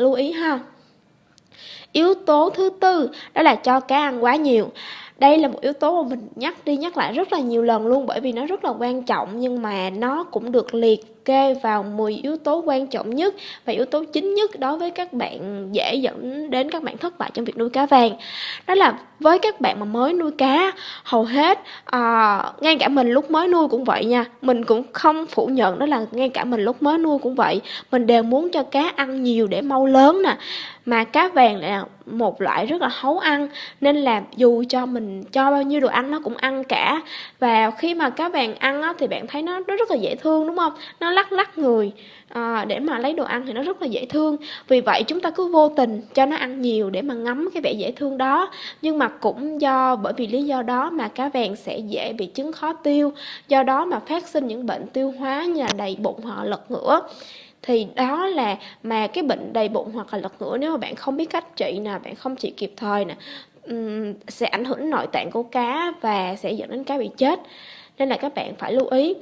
lưu ý ha. Yếu tố thứ tư đó là cho cá ăn quá nhiều đây là một yếu tố mà mình nhắc đi nhắc lại rất là nhiều lần luôn bởi vì nó rất là quan trọng nhưng mà nó cũng được liệt kê vào 10 yếu tố quan trọng nhất và yếu tố chính nhất đối với các bạn dễ dẫn đến các bạn thất bại trong việc nuôi cá vàng. Đó là với các bạn mà mới nuôi cá hầu hết à, ngay cả mình lúc mới nuôi cũng vậy nha mình cũng không phủ nhận đó là ngay cả mình lúc mới nuôi cũng vậy. Mình đều muốn cho cá ăn nhiều để mau lớn nè mà cá vàng lại là một loại rất là hấu ăn nên là dù cho mình cho bao nhiêu đồ ăn nó cũng ăn cả. Và khi mà cá vàng ăn á, thì bạn thấy nó nó rất là dễ thương đúng không? Nó lắc lắc người à, để mà lấy đồ ăn thì nó rất là dễ thương. Vì vậy chúng ta cứ vô tình cho nó ăn nhiều để mà ngắm cái vẻ dễ thương đó. Nhưng mà cũng do bởi vì lý do đó mà cá vàng sẽ dễ bị chứng khó tiêu. Do đó mà phát sinh những bệnh tiêu hóa như là đầy bụng hoặc lật ngửa thì đó là mà cái bệnh đầy bụng hoặc là lật ngửa nếu mà bạn không biết cách trị nè, bạn không trị kịp thời nè sẽ ảnh hưởng nội tạng của cá và sẽ dẫn đến cá bị chết. Nên là các bạn phải lưu ý.